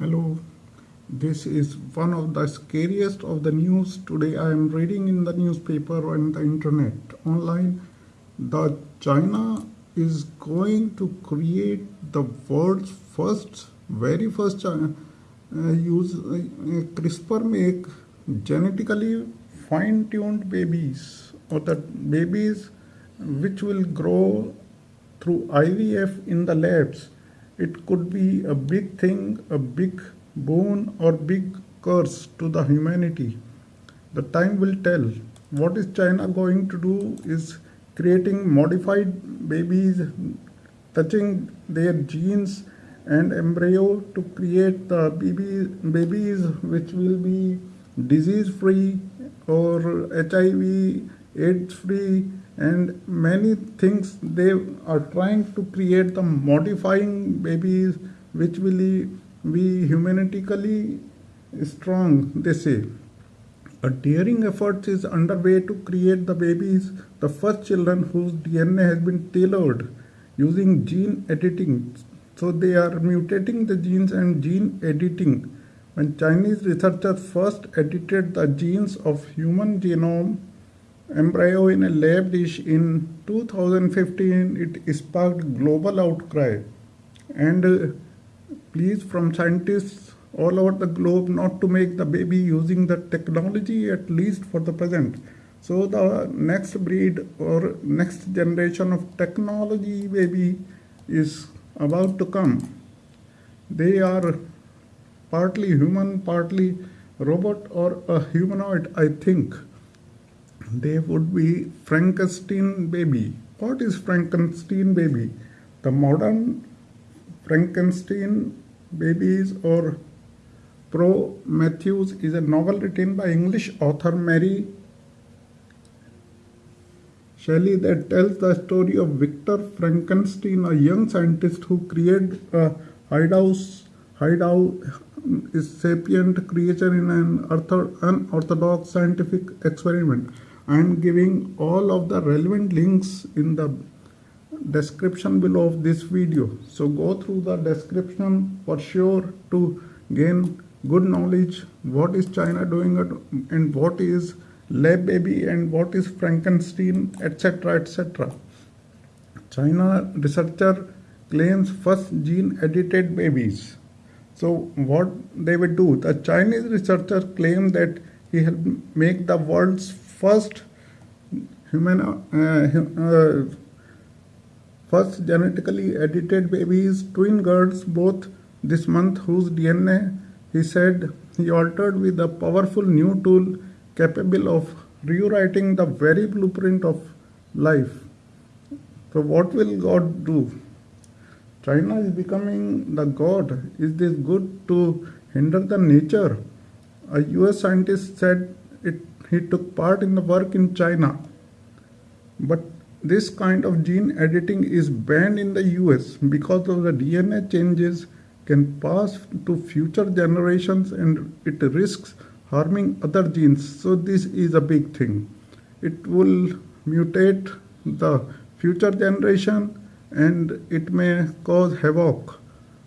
Hello, this is one of the scariest of the news. Today. I am reading in the newspaper and the internet. Online that China is going to create the world's first, very first China, uh, use uh, CRISPR make genetically fine-tuned babies or the babies which will grow through IVF in the labs it could be a big thing, a big boon or big curse to the humanity. The time will tell. What is China going to do is creating modified babies, touching their genes and embryo to create the baby, babies which will be disease free or HIV AIDS free and many things they are trying to create the modifying babies which will be humanistically strong they say. A daring effort is underway to create the babies the first children whose dna has been tailored using gene editing. So they are mutating the genes and gene editing. When chinese researchers first edited the genes of human genome embryo in a lab dish in 2015 it sparked global outcry. And uh, pleas from scientists all over the globe not to make the baby using the technology at least for the present. So the next breed or next generation of technology baby is about to come. They are partly human partly robot or a humanoid i think they would be Frankenstein baby. What is Frankenstein baby? The modern Frankenstein babies or Prometheus is a novel written by English author Mary Shelley that tells the story of Victor Frankenstein, a young scientist who created a hideout, hideout sapient creature in an unorthodox scientific experiment. I am giving all of the relevant links in the description below of this video. So go through the description for sure to gain good knowledge what is China doing and what is lab baby and what is Frankenstein etc etc. China researcher claims first gene edited babies. So what they would do, the Chinese researcher claimed that he helped make the world's first human uh, uh, first genetically edited babies twin girls both this month whose dna he said he altered with a powerful new tool capable of rewriting the very blueprint of life. So what will god do? China is becoming the god. Is this good to hinder the nature? A us scientist said it he took part in the work in China. But this kind of gene editing is banned in the US because of the DNA changes can pass to future generations and it risks harming other genes. So this is a big thing. It will mutate the future generation and it may cause havoc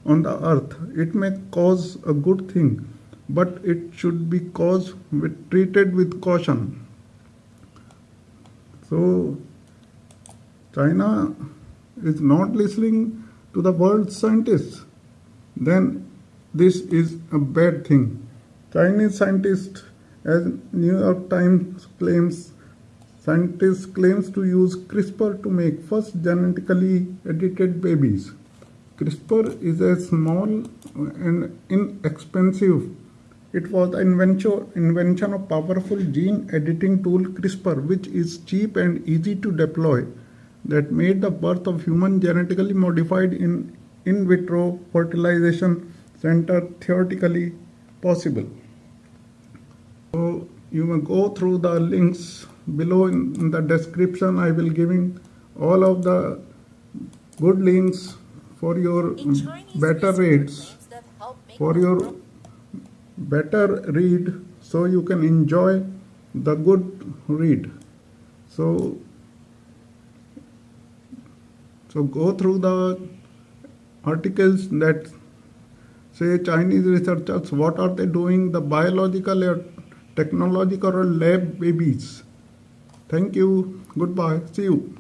on the earth. It may cause a good thing but it should be caused with, treated with caution. So China is not listening to the world scientists, then this is a bad thing. Chinese scientists, as New York Times claims, scientists claims to use CRISPR to make first genetically edited babies. CRISPR is a small and inexpensive it was the invention, invention of powerful gene editing tool CRISPR, which is cheap and easy to deploy, that made the birth of human genetically modified in in vitro fertilization center theoretically possible. So you may go through the links below in, in the description. I will giving all of the good links for your better rates for your better read so you can enjoy the good read so so go through the articles that say Chinese researchers, what are they doing? The biological or technological lab babies. Thank you. Goodbye. See you.